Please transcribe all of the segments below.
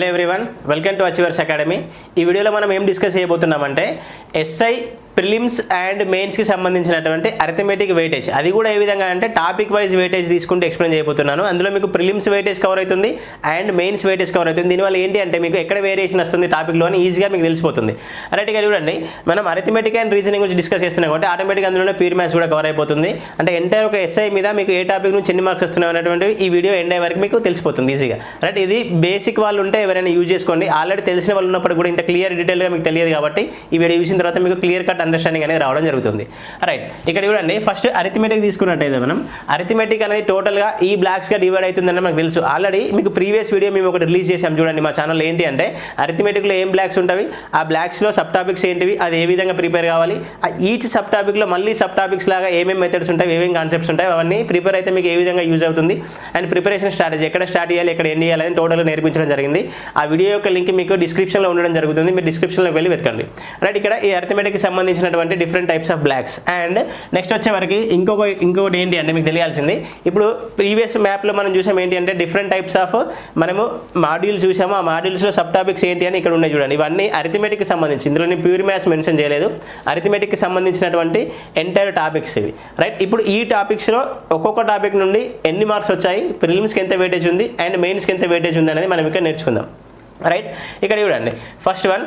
Hello everyone welcome to achievers academy ఈ వీడియోలో మనం ఏం డిస్కస్ చేయబోతున్నామంటే ఎస్ఐ ప్రిలిమ్స్ అండ్ మెయిన్స్కి సంబంధించినటువంటి అరిథమెటిక్ వెయిటేజ్ అది కూడా ఏ విధంగా అంటే టాపిక్ వైజ్ వెయిటేజ్ తీసుకుంటూ ఎక్స్ప్లెయిన్ చేయబోతున్నాను. అందులో మీకు ప్రిలిమ్స్ వెయిటేజ్ కవర్ అవుతుంది అండ్ మెయిన్స్ వెయిటేజ్ కవర్ అవుతుంది. దీనివల్ల ఏంటి అంటే మీకు ఎక్కడ వేరియేషన్ వస్తుంది టాపిక్లో అని ఈజీగా మీకు తెలిసిపోతుంది. రైట్ చూడండి. మనం అరిథమెటిక్ అండ్ రీజనింగ్ గురించి డిస్కస్ చేస్తున్నాం కాబట్టి ఆటోమేటిక్ అందులోనే ప్యూర్ మ్యాథ్స్ కూడా కవర్ అయిపోతుంది. అంటే ఎంటైర్ ఒక ఎస్ఐ మీద మీకు ఏ టాపిక్ నుంచి ఎన్ని మార్క్స్ వస్తున్నాయి అనేటువంటి ఈ వీడియో ఎండ్ అయ్యే వరకు మీకు తెలిసిపోతుంది ఈజీగా రైట్ ఇది బేసిక్ వాళ్ళు ఉంటే ఎవరైనా యూజ్ చేసుకోండి. ఆల్రెడీ తెలిసిన వాళ్ళు ఉన్నప్పుడు కూడా ఇంత క్లియర్ డీటెయిల్గా మీకు తెలియదు కాబట్టి ఈ వీడియో చూసిన తర్వాత మీకు క్లియర్ కట్ అండర్స్టాండింగ్ అనేది రావడం జరుగుతుంది. రైట్ ఇక్కడ చూడండి ఫస్ట్ అరిథమెటిక్ తీసుకున్నట్టయితే మనం అరిథమెటిక్ అనేది టోటల్గా ఈ బ్లాక్స్గా డివైడ్ అవుతుందని మనకు తెలుసు. ఆల్రెడీ మీకు ప్రీవియస్ వీడియో మేము ఒకటి రిలీజ్ చేసాం చూడండి మా ఛానల్ ఏంటి అంటే అరిథమెటిక్లో ఏం బ్లాక్స్ ఉంటాయి ఆ బ్లాక్స్లో సబ్ టాపిక్స్ ఏంటివి అది ఏ విధంగా ప్రిపేర్ కావాలి ఈచ్ సబ్ టాపిక్లో మళ్ళీ సబ్ టాపిక్స్ లాగా ఏమేమి మెథడ్స్ ఉంటాయి ఏమేమి కాన్సెప్ట్స్ ఉంటాయి అవన్నీ ప్రిపేర్ అయితే మీకు ఏ విధంగా యూజ్ అవుతుంది అండ్ ప్రిపరేషన్ స్ట్రాటజీ ఎక్కడ స్టార్ట్ చేయాలి ఎక్కడ ఎండ్ చేయాలని టోటల్గా నేర్పించడం జరిగింది. ఆ వీడియో యొక్క లింక్ మీకు డిస్క్రిప్షన్లో ఉండడం జరుగుతుంది మీరు డిస్క్రిప్షన్లోకి వెళ్ళి వెతకండి. రైట్ ఇక్కడ ఈ అరిథమెటిక్కి సంబంధించినటువంటి different types of blocks and next వచ్చే వరకు ఇంకొక ఇంకొకటి ఏంటి అంటే మీకు తెలియాల్సింది. ఇప్పుడు ప్రీవియస్ మ్యాప్లో మనం చూసాం ఏంటి అంటే డిఫరెంట్ టైప్స్ ఆఫ్ మనము మాడ్యూల్స్ చూసాము. ఆ మాడ్యూల్స్లో సబ్ టాపిక్స్ ఏంటి అని ఇక్కడ ఉన్నాయి చూడండి. ఇవన్నీ అరిథమెటిక్కి సంబంధించి ఇందులో నేను ప్యూర్ మ్యాథ్స్ మెన్షన్ చేయలేదు అరిథమెటిక్కి సంబంధించినటువంటి ఎంటైర్ టాపిక్స్ ఇవి. రైట్ ఇప్పుడు ఈ టాపిక్స్లో ఒక్కొక్క టాపిక్ నుండి ఎన్ని మార్క్స్ వచ్చాయి? ప్రిలిమ్స్కి ఎంత వెయిటేజ్ ఉంది? అండ్ మెయిన్స్కి ఎంత వెయిటేజ్ ఉంది? అనేది మనం ఇక్కడ నేర్చుకుందాం. రైట్ ఇక్కడ చూడండి. First one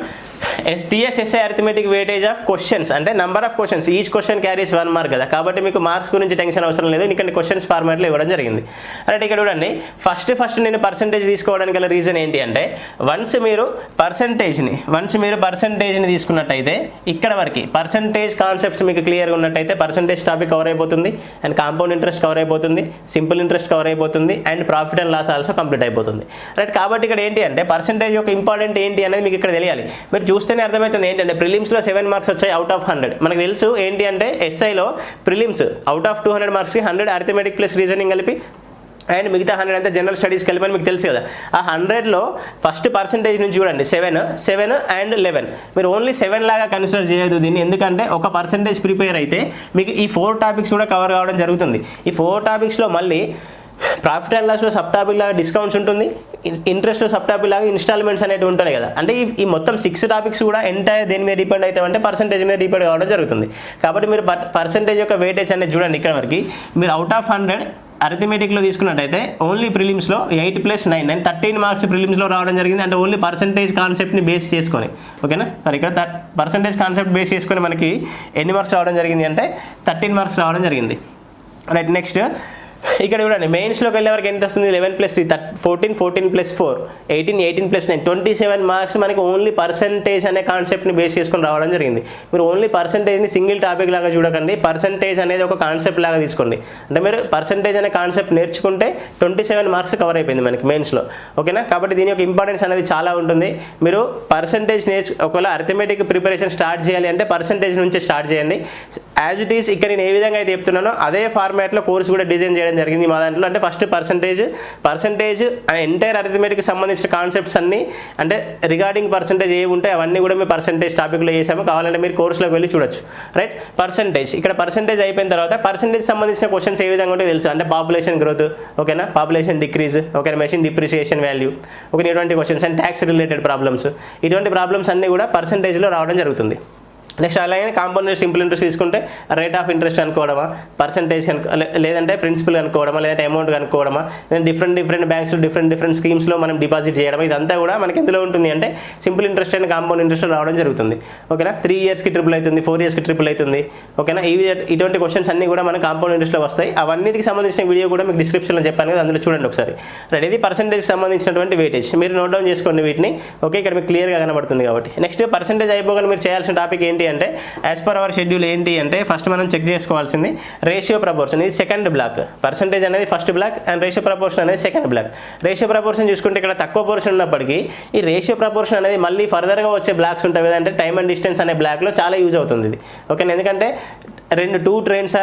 TSSI arithmetic weightage of questions అంటే number of questions each question carries one mark కదా. కాబట్టి మీకు మార్క్స్ గురించి టెన్షన్ అవసరం లేదు. ఎందుకంటే క్వశ్చన్స్ ఫార్మాట్లో ఇవ్వడం జరిగింది. రైట్ ఇక్కడ చూడండి. ఫస్ట్ ఫస్ట్ నేను పర్సంటేజ్ తీసుకోవడానికి గల రీజన్ ఏంటి అంటే వన్స్ మీరు పర్సంటేజ్ని వన్స్ మీరు పర్సంటేజ్ని తీసుకున్నట్టయితే ఇక్కడ వరకు పర్సంటేజ్ కాన్సెప్ట్స్ మీకు క్లియర్గా ఉన్నట్టయితే పర్సంటేజ్ టాపిక్ కవర్ అయిపోతుంది. అండ్ కాంపౌండ్ ఇంట్రెస్ట్ కవర్ అయిపోతుంది. సింపుల్ ఇంట్రెస్ట్ కవర్ అయిపోతుంది. And profit and loss also complete అయిపోతుంది. రైట్ కాబట్టి ఇక్కడ ఏంటి అంటే పర్సంటేజ్ యొక్క ఇంపార్టెంట్ ఏంటి అనేది మీకు ఇక్కడ తెలియాలి. మీరు చూస్తేనే అర్థమవుతుంది ఏంటంటే ప్రిలిమ్స్లో సెవెన్ మార్క్స్ వచ్చాయి అవుట్ ఆఫ్ హండ్రెడ్ మనకు తెలుసు ఏంటి అంటే ఎస్ఐలో prelims out of two hundred మార్క్స్కి హండ్రెడ్ అర్థమెటిక్ ప్లస్ రీజనింగ్ కలిపి అండ్ మిగతా హండ్రెడ్ అంతా జనరల్ స్టడీస్ కలిపి మీకు తెలుసు కదా. ఆ హండ్రెడ్లో ఫస్ట్ పర్సంటేజ్ నుంచి చూడండి సెవెన్ సెవెన్ అండ్ లెవెన్ మీరు ఓన్లీ సెవెన్ లాగా కన్సిడర్ చేయదు దీన్ని. ఎందుకంటే ఒక పర్సంటేజ్ ప్రిపేర్ అయితే మీకు ఈ ఫోర్ టాపిక్స్ కూడా కవర్ కావడం జరుగుతుంది. ఈ ఫోర్ టాపిక్స్లో మళ్ళీ ప్రాఫిట్ అండ్ లాస్లో సబ్ టాపిక్ లాగా డిస్కౌంట్స్ ఉంటుంది. ఇంట్రెస్ట్ సబ్ టాపిక్ లాగా ఇన్స్టాల్మెంట్స్ అనేవి ఉంటాయి కదా. అంటే ఈ ఈ మొత్తం సిక్స్ టాపిక్స్ కూడా ఎంటైర్ దేని మీద డిపెండ్ అవుతామంటే పర్సంటేజ్ మీద డిపెండ్ కావడం జరుగుతుంది. కాబట్టి మీరు పర్సంటేజ్ యొక్క వెయిటేజ్ అనేది చూడండి ఇక్కడ వరకు. మీరు అవుట్ ఆఫ్ హండ్రెడ్ అరిథమెటిక్లో తీసుకున్నట్టయితే only ప్రిలిమ్స్లో eight plus nine nine thirteen marks ప్రిలిమ్స్లో రావడం జరిగింది. అంటే ఓన్లీ పర్సంటేజ్ కాన్సెప్ట్ని బేస్ చేసుకొని. ఓకేనా మరి ఇక్కడ పర్సంటేజ్ కాన్సెప్ట్ బేస్ చేసుకొని మనకి ఎన్ని మార్క్స్ రావడం జరిగింది అంటే థర్టీన్ మార్క్స్ రావడం జరిగింది. రైట్ నెక్స్ట్ ఇక్కడ చూడండి మెయిన్స్లోకి వెళ్ళే వరకు ఎంత వస్తుంది eleven plus three థర్ట్ fourteen fourteen plus four eighteen eighteen plus nine twenty seven marks మనకి ఓన్లీ పర్సంటేజ్ అనే కాన్సెప్ట్ని బేస్ చేసుకొని రావడం జరిగింది. మీరు ఓన్లీ పర్సంటేజ్ని సింగిల్ టాపిక్ లాగా చూడకండి. పర్సంటేజ్ అనేది ఒక కాన్సెప్ట్ లాగా తీసుకోండి. అంటే మీరు పర్సంటేజ్ అనే కాన్సెప్ట్ నేర్చుకుంటే ట్వంటీ సెవెన్ మార్క్స్ కవర్ అయిపోయింది మనకి మెయిన్స్లో ఓకేనా? కాబట్టి దీని యొక్క ఇంపార్టెన్స్ అనేది చాలా ఉంటుంది. మీరు పర్సంటేజ్ నేర్చు ఒకవేళ అర్థమెటిక్ ప్రిపరేషన్ స్టార్ట్ చేయాలి అంటే పర్సంటేజ్ నుంచి స్టార్ట్ చేయండి. యాజ్ ఇట్ ఈస్ ఇక్కడ నేను ఏ విధంగా అయితే చెప్తున్నానో అదే ఫార్మాట్లో కోర్స్ కూడా డిజైన్ చేయడం జరిగింది మా దాంట్లో. అంటే ఫస్ట్ పర్సంటేజ్ పర్సంటేజ్ ఎంటైర్ అరిథమెటిక్కి సంబంధించిన కాన్సెప్ట్స్ అన్ని అంటే రిగార్డింగ్ పర్సంటేజ్ ఏవి ఉంటాయి అవన్నీ కూడా మేము పర్సంటేజ్ టాపిక్లో చేసాము. కావాలంటే మీరు కోర్సులోకి వెళ్ళి చూడొచ్చు. రైట్ పర్సంటేజ్ ఇక్కడ పర్సంటేజ్ అయిపోయిన తర్వాత పర్సంటేజ్ సంబంధించిన క్వశ్చన్స్ ఏ విధంగా ఉంటే తెలుసు. అంటే పాపులేషన్ గ్రోత్ ఓకేనా పాపులేషన్ డిక్రీజ్ ఓకేనా మెషిన్ డిప్రిసియేషన్ వాల్యూ ఓకే ఇటువంటి questions and tax related problems ఇటువంటి ప్రాబ్లమ్స్ అన్నీ కూడా పర్సంటేజ్లో రావడం జరుగుతుంది. నెక్స్ట్ అలాగే కాంపౌండ్ సింపుల్ ఇంట్రెస్ట్ తీసుకుంటే రేట్ ఆఫ్ ఇంట్రెస్ట్ అనుకోవడమా? పర్సంటేజ్ లేదంటే ప్రిన్సిపల్ కనుక్కోవడమా లేదంటే అమౌంట్ కనుక్కోవడమా? లేదంటే different different banks different different స్కీమ్స్లో మనం డిపాజిట్ చేయడం ఇదంతా కూడా మనకి ఎందులో ఉంటుంది అంటే simple interest and compound interest రావడం జరుగుతుంది. ఓకేనా? త్రీ ఇయర్స్కి ట్రిపుల్ అవుతుంది ఫోర్ ఇయర్స్కి ట్రిపుల్ అవుతుంది. ఓకేనా? ఇవి ఇటువంటి క్వశ్చన్స్ అన్ని కూడా మన కాంపౌండ్ ఇంట్రెస్ట్లో వస్తాయి. అవన్నిటికి సంబంధించిన వీడియో కూడా మీకు డిస్క్రిప్షన్లో చెప్పాను కదా అందులో చూడండి ఒకసారి. రైట్ ఇది పర్సంటేజ్ సంబంధించినటువంటి వెయిటేజ్ మీరు నోట్ డౌన్ చేసుకోండి వీటిని. ఓకే? ఇక్కడ మీకు క్లియర్గా కనబడుతుంది కాబట్టి. నెక్స్ట్ పర్సంటేజ్ అయిపోగానే మీరు చేయాల్సిన టాపిక్ ఏంటి? అంటే యాజ్ పర్ అవర్ షెడ్యూల్ ఏంటి అంటే ఫస్ట్ మనం చెక్ చేసుకోవాల్సింది రేషియో ప్రపోర్షన్ ఇది సెకండ్ బ్లాక్ పర్సంటేజ్ అనేది first block and ratio proportion అనేది సెకండ్ బ్లాక్ రేషియో ప్రపోర్షన్ చూసుకుంటే ఇక్కడ తక్కువ పోర్షన్ ఉన్నప్పటికీ ఈ రేషియో ప్రపోర్షన్ అనేది మళ్ళీ ఫర్దర్గా వచ్చే బ్లాక్స్ ఉంటాయి కదంటే టైమ్ అండ్ డిస్టెన్స్ అనే బ్లాక్లో చాలా యూజ్ అవుతుంది ఇది. ఓకే ఎందుకంటే రెండు two trains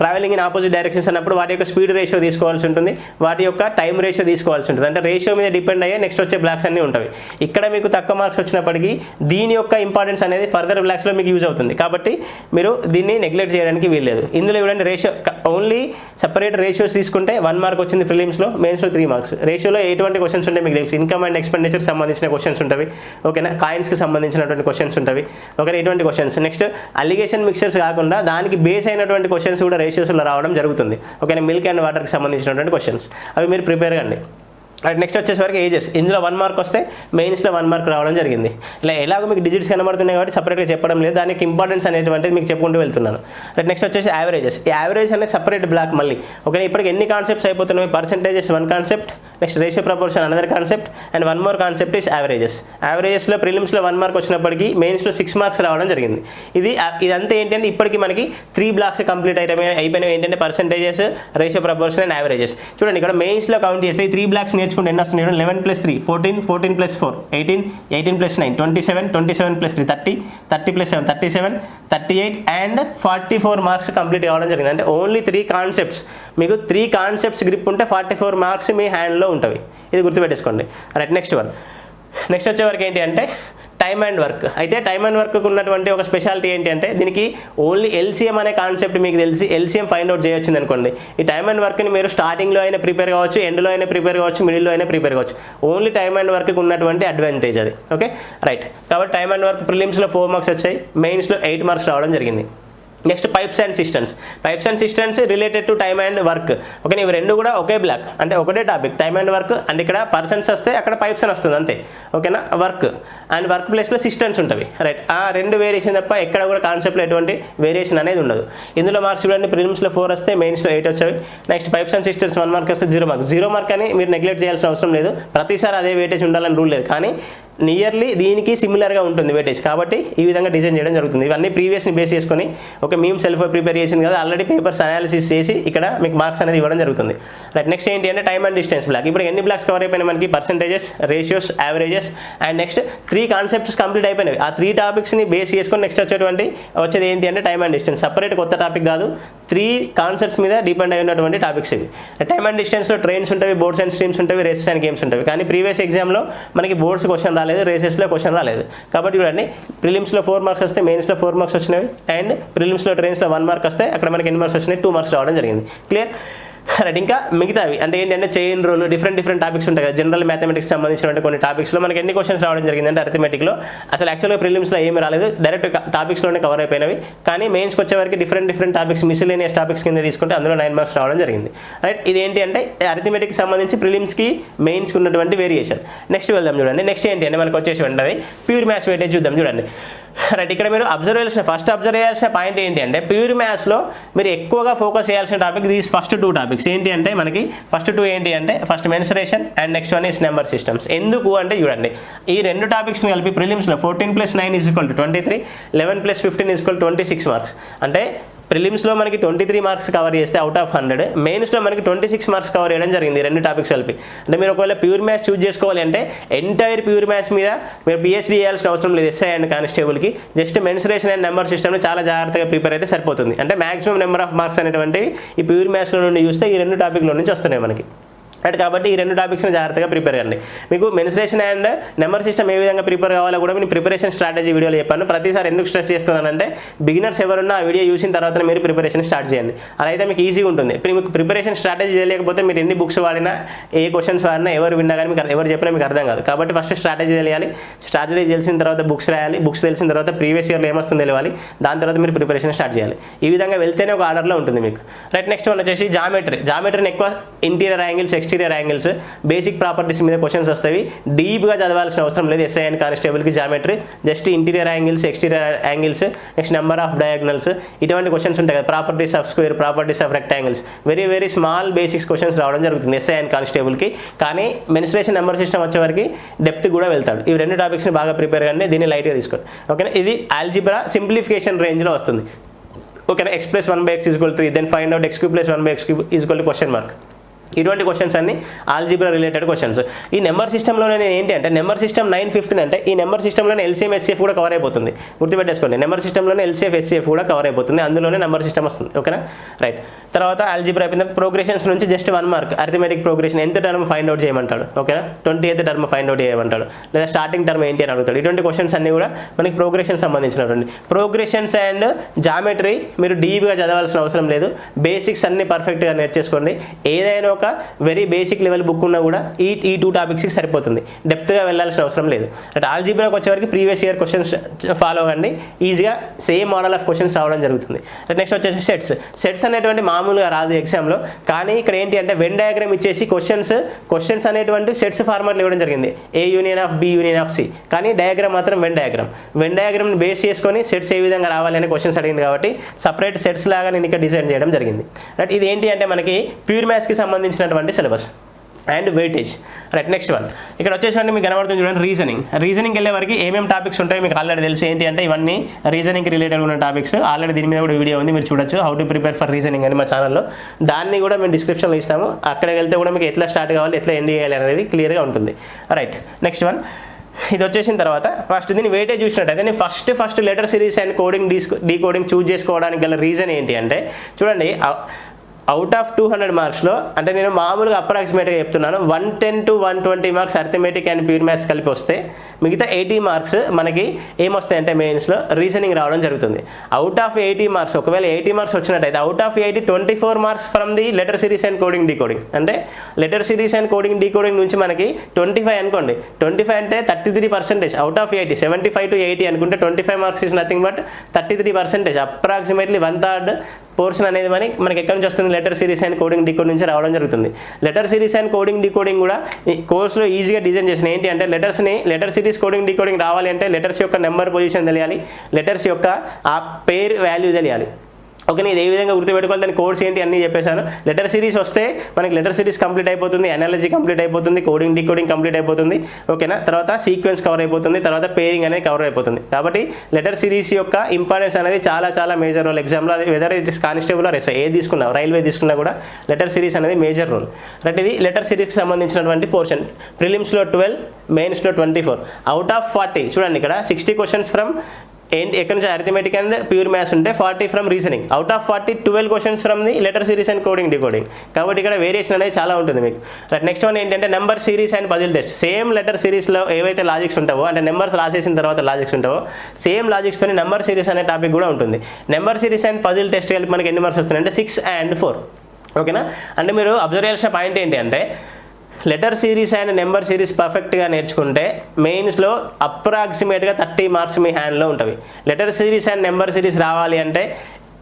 travelling in opposite directions అన్నప్పుడు వాటి యొక్క స్పీడ్ రేషియో తీసుకోవాల్సి ఉంటుంది. వాటి యొక్క టైం రేషియో తీసుకోవాల్సి ఉంటుంది. అంటే రేషియో మీద డిపెండ్ అయ్యే నెక్స్ట్ వచ్చే బ్లాక్స్ అన్నీ ఉంటాయి. ఇక్కడ మీకు తక్కువ మార్క్స్ వచ్చినప్పటికీ దీని యొక్క ఇంపార్టెన్స్ అనేది ఫర్దర్ బ్లాక్స్లో మీకు యూజ్ అవుతుంది. కాబట్టి మీరు దీన్ని నెగ్లెక్ట్ చేయడానికి వీల్లేదు. ఇందులో ఇవ్వండి రేషియో ఓన్లీ సపరేట్ రేషియోస్ తీసుకుంటే వన్ మార్క్ వచ్చింది ప్రిలిమ్స్లో మెయిన్స్లో త్రీ మార్క్స్ రేషియోలో ఎటువంటి క్వశ్చన్స్ ఉంటాయి మీకు తెలుసు. ఇన్కమ్ అండ్ ఎక్స్పెండిచర్ సంబంధించిన క్వశ్చన్స్ ఉంటాయి. ఓకేనా? కాయిన్స్కి సంబంధించినటువంటి క్వశ్చన్స్ ఉంటాయి. ఓకేనా? ఇటువంటి క్వశ్చన్స్ నెక్స్ట్ అలిగేషన్ మిక్చర్స్ కాకుండా దానికి బేస్ అయినటువంటి క్వశ్చన్ క్వశ్చన్స్ కూడా రేషియోస్లో రావడం జరుగుతుంది. ఓకేనా మిల్క్ అండ్ వాటర్కి సంబంధించినటువంటి క్వశ్చన్స్ అవి మీరు ప్రిపేర్ కండి అండ్ నెక్స్ట్ వచ్చేసరికి ఏజెస్ ఇందులో వన్ మార్క్ వస్తే మెయిన్స్లో వన్ మార్క్ రావడం జరిగింది. ఇలా ఎలాగో మీకు డిజిట్స్ కనబడుతున్నాయి కాబట్టి సపరేట్గా చెప్పడం లేదు. దానికి ఇంపార్టెన్స్ అనేటువంటిది మీకు చెప్పుకుంటూ వెళ్తున్నాను. రైట్ నెక్స్ట్ వచ్చేసి యావరేజెస్ ఈ యావరేజ్ అనేది సపరేట్ బ్లాక్ మళ్ళీ. ఓకే ఇప్పటికి ఎన్ని కాన్సెప్ట్స్ అయిపోతున్నాయి percentages one concept next ratio proportion another concept and one more concept is averages యావరేజెస్లో ప్రిలిమ్స్లో వన్ మార్క్ వచ్చినప్పటికీ మెయిన్స్లో సిక్స్ మార్క్స్ రావడం జరిగింది. ఇది ఇదంతా ఏంటంటే ఇప్పటికి మనకి త్రీ బ్లాక్స్ కంప్లీట్ అయిపోయిన అయిపోయినవి ఏంటంటే percentages ratio proportion and averages చూడండి ఇక్కడ మెయిన్స్లో కౌంట్ చేస్తే త్రీ బ్లాక్స్ నేర్చుకుంటే ఎన్ని వస్తున్నాయి eleven plus three fourteen fourteen plus four eighteen eighteen plus nine twenty seven twenty seven plus three thirty thirty plus seven thirty seven thirty eight and forty four marks complete అవ్వడం జరిగింది. అంటే only three concepts మీకు three concepts grip ఉంటే forty four marks మీ హ్యాండ్లో ఉంటుంది ఇది గుర్తుపెట్టేసుకోండి. రైట్ నెక్స్ట్ వన్ నెక్స్ట్ వచ్చేవరకు ఏంటి అంటే టైమ్ అండ్ వర్క్ అయితే టైమ్ అండ్ వర్క్ ఉన్నటువంటి ఒక స్పెషాలిటీ ఏంటి అంటే దీనికి ఓన్లీ ఎల్సీఎం అనే కాన్సెప్ట్ మీకు తెలిసి ఎల్సీఎం ఫైండ్ అవుట్ చేయొచ్చింది అనుకోండి. ఈ టైమ్ అండ్ వర్క్ని మీరు స్టార్టింగ్లో అయినా ప్రిపేర్ కావచ్చు ఎండ్లో అయినా ప్రిపేర్ కావచ్చు మిడిల్లో అయినా ప్రిపేర్ కావచ్చు. ఓన్లీ టైమ్ అండ్ వర్క్కి ఉన్నటువంటి అడ్వాంటేజ్ అది. ఓకే రైట్ కాబట్టి టైమ్ అండ్ వర్క్ ప్రిలిమ్స్లో ఫోర్ మార్క్స్ వచ్చాయి మెయిన్స్లో ఎయిట్ మార్క్స్ రావడం జరిగింది. Next pipes and systems pipes and systems related to time and work okay ఇవి రెండు కూడా ఒకే బ్లాక్ అంటే ఒకటే topic time and work and ఇక్కడ పర్సన్స్ వస్తే అక్కడ పైప్స్ అని వస్తుంది అంతే. ఓకేనా వర్క్ అండ్ వర్క్ ప్లేస్లో సిస్టమ్స్ ఉంటుంది రైట్ ఆ రెండు వేరియేషన్ తప్ప ఎక్కడ కూడా కాన్సెప్ట్లో ఎటువంటి వేరియేషన్ అనేది ఉండదు. ఇందులో మార్క్స్ చూడండి. ప్రిలిమ్స్లో ఫోర్ వస్తే మెయిన్స్లో ఎయిట్ వచ్చాయి next pipes and systems one mark వస్తే జీరో మార్క్ జీరో మార్క్ అని మీరు నెగ్లెక్ట్ చేయాల్సిన అవసరం లేదు. ప్రతిసారి అదే వెయిటేజ్ ఉండాలని రూల్ లేదు. కానీ నియర్లీ దీనికి సిమిలర్గా ఉంటుంది వెయిటేజ్ కాబట్టి ఈ విధంగా డిజైన్ చేయడం జరుగుతుంది. ఇవన్నీ ప్రీవియస్ని బేస్ చేసుకొని ఒక మేము సెల్ఫ్ ప్రిపేర్ చేసింది కదా ఆల్రెడీ పేపర్స్ అనాలిసిస్ చేసి ఇక్కడ మీకు మార్క్స్ అనేది ఇవ్వడం జరుగుతుంది. రైట్ నెక్స్ట్ ఏంటి అంటే టైమ్ అండ్ డిస్టెన్స్ బ్లాక్ ఇప్పుడు ఎన్ని బ్లాక్స్ కవర్ అయిపోయినాయి మనకి? Percentages ratios averages and next three concepts complete అయిపోయినాయి. ఆ త్రీ టాపిక్స్ని బేస్ చేసుకొని నెక్స్ట్ వచ్చేటువంటి వచ్చేది ఏంటి అంటే టైమ్ అండ్ డిస్టెన్స్ సపరేట్ కొత్త టాపిక్ కాదు త్రీ కాన్సెప్ట్స్ మీద డిపెండ్ అయి ఉన్నటువంటి టాపిక్స్ ఇవి. టైమ్ అండ్ డిస్టెన్స్లో ట్రైన్స్ ఉంటాయి బోర్డ్స్ అండ్ స్ట్రీమ్స్ ఉంటాయి రేసెస్ అండ్ గేమ్స్ ఉంటాయి. కానీ ప్రీవియస్ ఎగ్జామ్లో మనకి బోర్డ్స్ క్వశ్చన్ రాలేదు రేసెస్లో క్వశ్చన్ రాలేదు. కాబట్టి చూడండి ప్రిలిమ్స్లో ఫోర్ మార్క్స్ వస్తే మెయిన్స్లో ఫోర్ మార్క్స్ వచ్చినవి. అండ్ ప్రిలిమ్స్ ప్రిలిమ్స్లో ట్రైన్స్లో వన్ మార్క్ వస్తే అక్కడ మనకి ఎన్ని మార్క్స్ వచ్చినాయి? టూ మార్క్స్ రావడం జరిగింది. క్లియర్ రైట్ ఇంకా మిగతావి. అంటే ఏంటంటే chain rule different different topics ఉంటాయి కదా. జనరల్ మ్యాథమెటిక్స్ సంబంధించిన కొన్ని టాపిక్స్లో మనకి ఎన్ని క్వశ్చన్స్ రావడం జరిగింది అంటే అర్థమెటిక్లో అసలు యాక్చువల్గా ప్రిలిమ్స్లో ఏమి రాలేదు. డైరెక్ట్ టాపిక్స్లోనే కవర్ అయిపోయినవి. కానీ మెయిన్స్కి వచ్చేవరకు different different topics miscellaneous topics కింద తీసుకుంటే అందులో నైన్ మార్క్స్ రావడం జరిగింది. రైట్ ఇది ఏంటి అంటే అర్థమెటిక్ సంబంధించి ప్రిలిమ్స్కి మెయిన్స్కి ఉన్నటువంటి వేరియేషన్ నెక్స్ట్ వెళ్దాం చూడండి. నెక్స్ట్ ఏంటి అంటే మనకు వచ్చేసి ఉంటుంది. ప్యూర్ మ్యాథ్స్ వెయిటేజ్ చూద్దాం చూడండి. రైట్ ఇక్కడ మీరు అబ్జర్వ్ చేయాల్సిన ఫస్ట్ అబ్జర్వ్ చేయాల్సిన పాయింట్ ఏంటి అంటే ప్యూర్ మ్యాథ్స్లో మీరు ఎక్కువగా ఫోకస్ చేయాల్సిన topic these first two topics ఏంటి అంటే మనకి ఫస్ట్ టూ ఏంటి అంటే first mensuration and next one is number systems ఎందుకు అంటే చూడండి ఈ రెండు టాపిక్స్ని కలిపి ప్రిలిమ్స్లో fourteen plus nine is equal to twenty three eleven plus fifteen is equal twenty six marks అంటే ప్రిలిమ్స్లో మనకి ట్వంటీ త్రీ మార్క్స్ కవర్ చేస్తే అవుట్ ఆఫ్ హండ్రెడ్ మెయిన్స్లో మనకి ట్వంటీ సిక్స్ మార్క్స్ కవర్ చేయడం జరిగింది రెండు టాపిక్స్ కలిపి. అంటే మీరు ఒకవేళ ప్యూర్ మ్యాథ్స్ చూజ్ చేసుకోవాలి అంటే ఎంటైర్ ప్యూర్ మ్యాథ్స్ మీద మీరు పిహెచ్డీ చేయాల్సిన అవసరం లేదు ఎస్ఐ అండ్ కానిస్టేబుల్కి జస్ట్ మెన్సరేషన్ అండ్ నెంబర్ సిస్టమ్ని చాలా జాగ్రత్తగా ప్రిపేర్ అయితే సరిపోతుంది. అంటే మాక్సిమం నెంబర్ ఆఫ్ మార్క్స్ అనేటువంటివి ఈ ప్యూర్ మ్యాథ్స్లో నుండి చూస్తే ఈ రెండు టాపిక్లో నుంచి వస్తున్నాయి మనకి. రైట్ కాబట్టి ఈ రెండు టాపిక్స్ని జాగ్రత్తగా ప్రిపేర్ కండి మీకు మెన్స్ట్రేషన్ అండ్ నెంబర్ సిస్టమ్ ఏ విధంగా ప్రిపేర్ కావాలో కూడా నేను ప్రిపరేషన్ స్ట్రాటజీ వీడియోలో చెప్పాను. ప్రతిసారి ఎందుకు స్ట్రెస్ చేస్తున్నానంటే బిగినర్స్ ఎవరున్నా ఆ వీడియో చూసిన తర్వాత మీరు ప్రిపరేషన్ స్టార్ట్ చేయండి. అలా అయితే మీకు ఈజీగా ఉంటుంది. మీకు ప్రిపరేషన్ స్ట్రాటజీ చేయలేకపోతే మీరు ఎన్ని బుక్స్ వాడినా ఏ క్వశ్చన్స్ వాడినా ఎవరు విన్నా కానీ మీకు ఎవరు చెప్పినా మీకు అర్థం కాదు. కాబట్టి ఫస్ట్ స్ట్రాటజీ తెలియాలి. స్ట్రాటజీ తెలిసిన తర్వాత బుక్స్ రాయాలి. బుక్స్ తెలిసిన తర్వాత ప్రీవియస్ ఇయర్లో ఏమొస్తుందో తెలియాలి దాని తర్వాత మీరు ప్రిపరేషన్ స్టార్ట్ చేయాలి. ఈ విధంగా వెళ్తేనే ఒక ఆర్డర్లో ఉంటుంది మీకు. రైట్ నెక్స్ట్ వన్ వచ్చేసి జామెట్రీ జామెట్రీని ఎక్కువ interior angles exterior angles basic properties మీద క్వశ్చన్స్ వస్తాయి. డీప్గా చదవాల్సిన అవసరం లేదు. SI and కానిస్టేబుల్కి geometry just interior angles exterior angles next number of diagonals ఇటువంటి క్వశ్చన్స్ ఉంటాయి కదా. Properties of square properties of rectangles very very small basics questions రావడం జరుగుతుంది ఎస్ఐ అండ్ కానిస్టేబుల్కి కానీ మెనిస్ట్రేషన్ నెంబర్ సిస్టమ్ వచ్చేవరకు డెప్త్ కూడా వెళ్తాడు. ఈ రెండు టాపిక్స్ని బాగా ప్రిపేర్ కానీ దీన్ని లైట్గా తీసుకోండి. ఓకేనా ఇది ఆల్జిబ్రా సింప్లిఫికేషన్ రేంజ్లో వస్తుంది. ఓకేనా x plus one by x equal three then find out x cube plus one by x cube equal question mark ఇటువంటి క్వశ్చన్స్ అన్ని ఆల్జిబ్రా రిలేటెడ్ క్వశ్చన్స్ ఈ నెంబర్ సిస్టంలో నేను ఏంటి అంటే నెంబర్ సిస్టమ్ నైన్ ఫిఫ్టీన్ అంటే ఈ నెంబర్ సిస్టంలోనే ఎల్సీఎం ఎస్సీఎఫ్ కూడా కవర్ అయిపోతుంది. గుర్తుపెట్టేసుకోండి నెంబర్ సిస్టంలోనే ఎల్సీఎఫ్ ఎస్సీఎఫ్ కూడా కవర్ అయిపోతుంది అందులోనే నెంబర్ సిస్టమ్ వస్తుంది ఓకేనా? రైట్ తర్వాత ఆల్జిబ్రా అయిపోయిన తర్వాత ప్రోగ్రెషన్స్ నుంచి just one mark arithmetic progression ఎంత టర్మ్ ఫైండ్ అవుట్ చేయమంటాడు ఓకేనా? Twenty eighth term find out చేయమంటాడు. లేదా స్టార్టింగ్ టర్మ్ ఏంటి అని అడుగుతాడు. ఇటువంటి క్వశ్చన్స్ అన్ని కూడా మనకి ప్రోగ్రెషన్ సంబంధించినటువంటి. ప్రోగ్రెషన్స్ అండ్ జామెట్రీ మీరు డీప్గా చదవాల్సిన అవసరం లేదు. బేసిక్స్ అన్ని పర్ఫెక్ట్గా నేర్చేసుకోండి. ఏదైనా ఒక వెరీ బేసిక్ లెవెల్ బుక్ ఉన్నా కూడా ఈ ఈ టూ టాపిక్స్కి సరిపోతుంది. డెప్త్గా వెళ్ళాల్సిన అవసరం లేదు. అంటే ఆల్జీబ్రాకి వచ్చేవరకు ప్రీవియస్ ఇయర్ క్వశ్చన్స్ ఫాలో అవ్వండి. ఈజీగా సేమ్ మోడల్ ఆఫ్ క్వశ్చన్స్ రావడం జరుగుతుంది. నెక్స్ట్ వచ్చేసి సెట్స్ సెట్స్ అనేటువంటి మామూలుగా రాదు ఎగ్జామ్లో కానీ ఇక్కడ ఏంటి అంటే వెన్ డయాగ్రామ్ ఇచ్చేసి క్వశ్చన్స్ క్వశ్చన్స్ అనేటువంటి సెట్స్ ఫార్మాట్లు ఇవ్వడం జరిగింది. A union of B union of C కానీ డయాగ్రామ్ మాత్రం వెన్ డయాగ్రామ్ వెన్ డయాగ్రామ్ని బేస్ చేసుకొని సెట్స్ ఏ విధంగా రావాలి అనే క్వశ్చన్స్ అడిగింది కాబట్టి సపరేట్ సెట్స్ లాగా నేను ఇక్కడ డిజైన్ చేయడం జరిగింది. రైట్ ఇది ఏంటి అంటే మనకి ప్యూర్ మ్యాథ్స్కి సంబంధించినటువంటి syllabus and weightage right next one ఇక్కడ వచ్చేసరికి మీకు కనబడుతుంది చూడండి రీజనింగ్ రీజనింగ్ వెళ్ళే వరకు ఏమేమి టాపిక్స్ ఉంటాయి మీకు ఆల్రెడీ తెలుసు. ఏంటి అంటే ఇవన్నీ రీజనింగ్ రిలేటెడ్ ఉన్న టాపిక్స్ ఆల్రెడీ దీని మీద కూడా వీడియో ఉంది మీరు చూడొచ్చు. How to prepare for reasoning అని మా ఛానల్లో దాన్ని కూడా మేము డిస్క్రిప్షన్లో ఇస్తాము. అక్కడికి వెళ్తే కూడా మీకు ఎట్లా స్టార్ట్ కావాలి ఎట్లా ఎండ్ చేయాలి అనేది క్లియర్గా ఉంటుంది. రైట్ నెక్స్ట్ వన్ ఇది వచ్చేసిన తర్వాత ఫస్ట్ దీన్ని వెయిటేజ్ చూసినట్టయితే నేను first first letter series and coding de decoding choose చేసుకోవడానికి గల రీజన్ ఏంటి అంటే చూడండి అవుట్ ఆఫ్ టూ హండ్రెడ్ మార్క్స్లో అంటే నేను మామూలుగా అప్రాక్సిమేట్గా చెప్తున్నాను one ten to one twenty marks arithmetic and pure maths కలిపి వస్తే మిగతా ఎయిటీ మార్క్స్ మనకి ఏమొస్తాయంటే మెయిన్స్లో రీజనింగ్ రావడం జరుగుతుంది. అవుట్ ఆఫ్ ఎయిటీ మార్క్స్ ఒకవేళ ఎయిటీ మార్క్స్ వచ్చినట్టయితే out of eighty twenty four marks from the letter series and coding decoding అంటే letter series and coding decoding నుంచి మనకి ట్వంటీ ఫైవ్ అనుకోండి. ట్వంటీ ఫైవ్ అంటే thirty three percentage out of eighty seventy five to eighty అనుకుంటే twenty five marks is nothing but thirty three percentage approximately one third portion అనేది మనకి మనకి ఎక్కడి నుంచి వస్తుంది? Letter series and coding decode నుంచి రావడం జరుగుతుంది. Letter series and coding decoding కూడా కోర్సులో ఈజీగా డిజైన్ చేసిన ఏంటి అంటే లెటర్స్ని లెటర్ సిరీస్ కోడింగ్ డీకోడింగ్ రావాలి అంటే లెటర్స్ యొక్క నెంబర్ పొజిషన్ తెలియాలి లెటర్స్ యొక్క ఆ పేర్ వాల్యూ తెలియాలి. ఓకే ఇది ఏ విధంగా గుర్తుపెట్టుకోవాలి? దాని కోర్స్ ఏంటి? అన్నీ చెప్పేశాను. లెటర్ సిరీస్ వస్తే మనకి లెటర్ సిరీస్ కంప్లీట్ అయిపోతుంది ఎనాలజీ కంప్లీట్ అయిపోతుంది కోడింగ్ డీకోడింగ్ కంప్లీట్ అయిపోతుంది. ఓకేనా తర్వాత సీక్వెన్స్ కవర్ అయిపోతుంది తర్వాత పేరింగ్ అనేది కవర్ అయిపోతుంది. కాబట్టి లెటర్ సిరీస్ యొక్క ఇంపార్టెన్స్ అనేది చాలా చాలా మేజర్ రోల్ ఎగ్జామ్లో అది whether it is constable or S A తీసుకున్నా రైల్వే తీసుకున్నా కూడా లెటర్ సిరీస్ అనేది మేజర్ రోల్ రైట్ ఇది లెటర్ సిరీస్కి సంబంధించినటువంటి పోర్షన్ ప్రిలిమ్స్లో ట్వెల్వ్ మెయిన్స్లో twenty four out of forty చూడండి ఇక్కడ సిక్స్టీ క్వశ్చన్స్ ఫ్రమ్ ఏంటి ఎక్కడి నుంచి అరిథమెటిక్ అండ్ ప్యూర్ మ్యాథ్స్ ఉంటే forty from reasoning out of forty twelve questions from the letter series and coding decoding కాబట్టి ఇక్కడ వేరియేషన్ అనేది చాలా ఉంటుంది మీకు. రైట్ నెక్స్ట్ వన్ ఏంటంటే number series and puzzle test same letter సిరీస్లో ఏవైతే లాజిక్స్ ఉంటావో అంటే నెంబర్స్ రాసేసిన తర్వాత లాజిక్స్ ఉంటావో సేమ్ లాజిక్స్తో నెంబర్ సిరీస్ అనే టాపిక్ కూడా ఉంటుంది. Number series and puzzle test కలిపి మనకి ఎన్ని మార్క్స్ వస్తున్నాయి అంటే సిక్స్ అండ్ ఫోర్ ఓకేనా అంటే మీరు అబ్జర్వ్ చేయాల్సిన పాయింట్ ఏంటి అంటే letter series and number series పర్ఫెక్ట్గా నేర్చుకుంటే మెయిన్స్లో అప్రాక్సిమేట్గా థర్టీ మార్క్స్ మీ హ్యాండ్లో ఉంటుంది letter series and number series రావాలి అంటే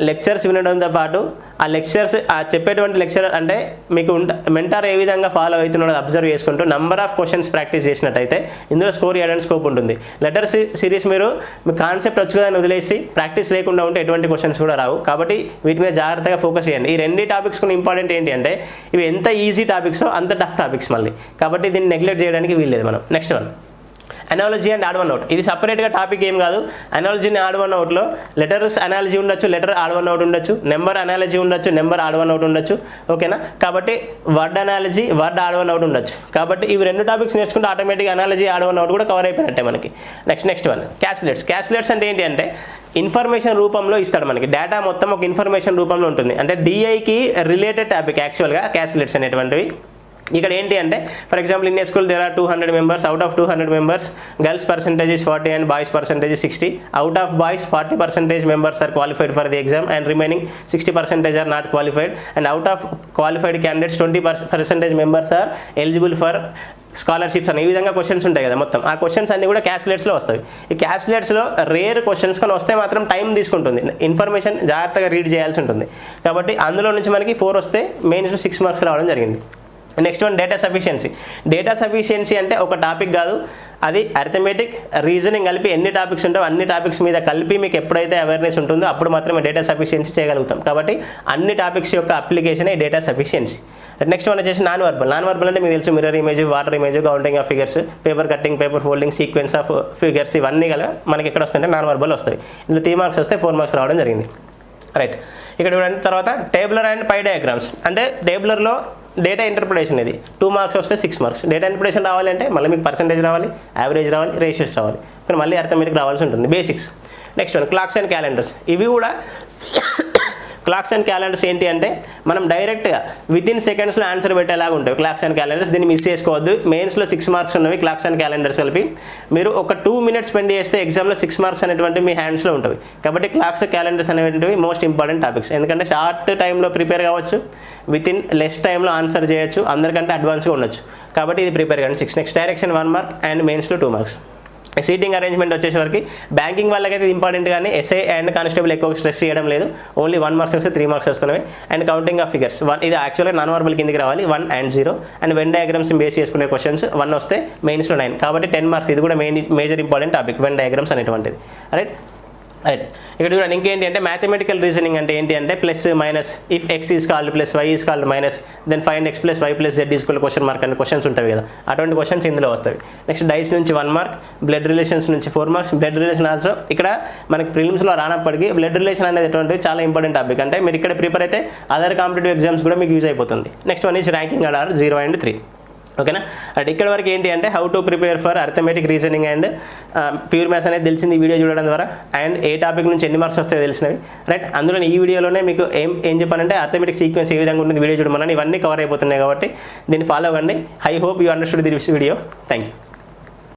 లెక్చర్స్ వినడంతో పాటు ఆ లెక్చర్స్ ఆ చెప్పేటువంటి లెక్చర్ అంటే మీకు మెంటార్ ఏ విధంగా ఫాలో అవుతున్నాడో అబ్జర్వ్ చేసుకుంటూ నంబర్ ఆఫ్ క్వశ్చన్స్ ప్రాక్టీస్ చేసినట్టయితే ఇందులో స్కోర్ చేయడానికి స్కోప్ ఉంటుంది. లెటర్ సిరీస్ మీరు మీ కాన్సెప్ట్ వచ్చు కదా వదిలేసి ప్రాక్టీస్ లేకుండా ఉంటే ఎటువంటి క్వశ్చన్స్ కూడా రావు. కాబట్టి వీటి మీద జాగ్రత్తగా ఫోకస్ చేయండి. ఈ రెండు టాపిక్స్ కూడా ఇంపార్టెంట్ ఏంటి అంటే ఇవి ఎంత ఈజీ టాపిక్సో అంత టఫ్ టాపిక్స్ మళ్ళీ. కాబట్టి దీన్ని నెగ్లెక్ట్ చేయడానికి వీల్లేదు మనం. Next one analogy and odd one out ఇది సపరేట్గా టాపిక్ ఏం కాదు. అనాలజీ ఆడ్ వన్ అవుట్లో లెటర్స్ అనాలజీ ఉండొచ్చు లెటర్ ఆడ్ వన్ అవుట్ ఉండొచ్చు నెంబర్ అనాలజీ ఉండొచ్చు నెంబర్ ఆడ్ వన్ అవుట్ ఉండొచ్చు. ఓకేనా కాబట్టి word analogy word odd one out ఉండొచ్చు. కాబట్టి ఇవి రెండు టాపిక్స్ నేర్చుకుంటే automatic analogy odd one out కూడా కవర్ అయిపోయినట్టే మనకి. Next next one caselets caselets అంటే ఏంటి అంటే ఇన్ఫర్మేషన్ రూపంలో ఇస్తాడు మనకి. డేటా మొత్తం ఒక ఇన్ఫర్మేషన్ రూపంలో ఉంటుంది. అంటే డిఐకి రిలేటెడ్ టాపిక్ యాక్చువల్గా క్యాస్లెట్స్ అనేటువంటివి. ఇక్కడ ఏంటి అంటే for example in school there are two hundred members out of two hundred members girls percentage is forty and boys percentage sixty out of boys forty percentage members are qualified for the exam and remaining sixty percentage are not qualified and out of qualified candidates twenty percentage members are eligible for scholarships అని. ఈ విధంగా questions ఉంటాయి కదా మొత్తం. ఆ questions అన్ని కూడా క్యాస్లెట్స్లో వస్తాయి. ఈ క్యాస్లెట్స్లో రేర్ క్వశ్చన్స్ కానీ వస్తే మాత్రం టైం తీసుకుంటుంది. ఇన్ఫర్మేషన్ జాగ్రత్తగా రీడ్ చేయాల్సి ఉంటుంది. కాబట్టి అందులో నుంచి మనకి ఫోర్ వస్తే మెయిన్స్ సిక్స్ మార్క్స్ రావడం జరిగింది. Next one data sufficiency data sufficiency అంటే ఒక టాపిక్ కాదు. అది అర్థమెటిక్ రీజనింగ్ కలిపి ఎన్ని టాపిక్స్ ఉంటాయో అన్ని టాపిక్స్ మీద కలిపి మీకు ఎప్పుడైతే అవేర్నెస్ ఉంటుందో అప్పుడు మాత్రమే డేటా సఫిషియన్సీ చేయగలుగుతాం. కాబట్టి అన్ని టాపిక్స్ యొక్క application data sufficiency next one వచ్చేసి నాన్ వర్బల్ నాన్ వర్బల్ అంటే మీకు తెలుసు mirror image water image counting of figures paper cutting paper folding sequence of figures ఇవన్నీ గల మనకి ఎక్కడ వస్తుంటే నాన్ వర్బల్ వస్తాయి. ఇందులో త్రీ మార్క్స్ వస్తే ఫోర్ మార్క్స్ రావడం జరిగింది. రైట్ ఇక్కడ చూడండి తర్వాత టేబులర్ అండ్ పై డయాగ్రామ్స్ అంటే టేబులర్లో డేటా ఇంటర్ప్రిటేషన్ ఇది. టూ మార్క్స్ వస్తే సిక్స్ మార్క్స్ డేటా ఇంటర్ప్రిటేషన్ రావాలంటే మళ్ళీ మీకు పర్సంటేజ్ రావాలి యావరేజ్ రావాలి రేషియోస్ రావాలి. ఇక్కడ మళ్ళీ అర్థమెటిక్ రావాల్సి ఉంటుంది. Basics next one clocks and calendars ఇవి కూడా క్లాక్స్ అండ్ క్యాలెండర్స్ ఏంటి అంటే మనం డైరెక్ట్గా విత్ ఇన్ సెకండ్స్లో ఆన్సర్ పెట్టేలాగా ఉంటాయి. క్లాక్స్ అండ్ క్యాలెండర్స్ దీన్ని మిస్ చేసుకోవద్దు. మెయిన్స్లో సిక్స్ మార్క్స్ ఉన్నవి క్లాక్స్ అండ్ క్యాలెండర్స్ కలిపి. మీరు ఒక టూ మినిట్స్ స్పెండ్ చేస్తే ఎగ్జామ్లో సిక్స్ మార్క్స్ అనేటువంటి మీ హ్యాండ్స్లో ఉంటుంది కాబట్టి క్లాక్స్ క్యాలెండర్స్ అనేటువంటివి మోస్ట్ ఇంపార్టెంట్ టాపిక్స్ ఎందుకంటే షార్ట్ టైంలో ప్రిపేర్ కావచ్చు. విత్ ఇన్ లెస్ టైంలో ఆన్సర్ చేయొచ్చు. అందరికంటే అడ్వాన్స్గా ఉండొచ్చు. కాబట్టి ఇది ప్రిపేర్ కానీ six next direction one mark and మెయిన్స్లో టూ మార్క్స్ సీటింగ్ అరేంజ్మెంట్ వచ్చేసరికి బ్యాంకింగ్ వాళ్ళకైతే ఇంపార్టెంట్ కానీ ఎస్ఐ అండ్ కానిస్టేబుల్ ఎక్కువ స్ట్రెస్ చేయడం లేదు. ఓన్లీ వన్ మార్క్స్ వస్తే త్రీ మార్క్స్ వస్తున్నాయి. And counting of figures one ఇది యాక్చువల్గా నాన్ వర్బల్ కిందికి రావాలి. One and zero and Venn diagrams base చేసుకునే క్వశ్చన్స్ వన్ వస్తే మెయిన్స్లో నైన్ కాబట్టి టెన్ మార్క్స్ ఇది కూడా main major important topic Venn diagrams అనేటువంటిది. రైట్ రైట్ ఇక్కడ చూడండి ఇంకేంటి అంటే మ్యాథమెటికల్ రీజనింగ్ అంటే ఏంటి అంటే plus minus if x is called plus y is called minus then find x plus y plus z is equal question mark అనే questions ఉంటాయి కదా. అటువంటి క్వశ్చన్స్ ఇందులో వస్తాయి. నెక్స్ట్ డైస్ నుంచి వన్ మార్క్ బ్లడ్ రిలేషన్స్ నుంచి four marks blood relation also ఇక్కడ మనకి ప్రిలిమ్స్లో రానప్పటికీ బ్లడ్ రిలేషన్ అనేది ఎటువంటి చాలా ఇంపార్టెంట్ టాపిక్ అంటే మీరు ఇక్కడ ప్రిపేర్ అయితే అదర్ కాంపిటేటివ్ ఎగ్జామ్స్ కూడా మీకు యూజ్ అయిపోతుంది. Next one is ranking order zero and three ఓకేనా? అండ్ ఇక్కడ వరకు ఏంటి అంటే how to prepare for arithmetic reasoning and pure maths అనేది తెలిసింది ఈ వీడియో చూడడం ద్వారా. అండ్ ఏ టాపిక్ నుంచి ఎన్ని మార్క్స్ వస్తాయో తెలిసినవి. రైట్ అందులో ఈ వీడియోలోనే మీకు ఏం ఏం చెప్పానంటే అర్థమెటిక్ సీక్వెన్స్ ఏ విధంగా ఉంటుంది వీడియో చూడమని ఇవన్నీ కవర్ అయిపోతున్నాయి కాబట్టి దీన్ని ఫాలో అవ్వండి. I hope you understood this video thank you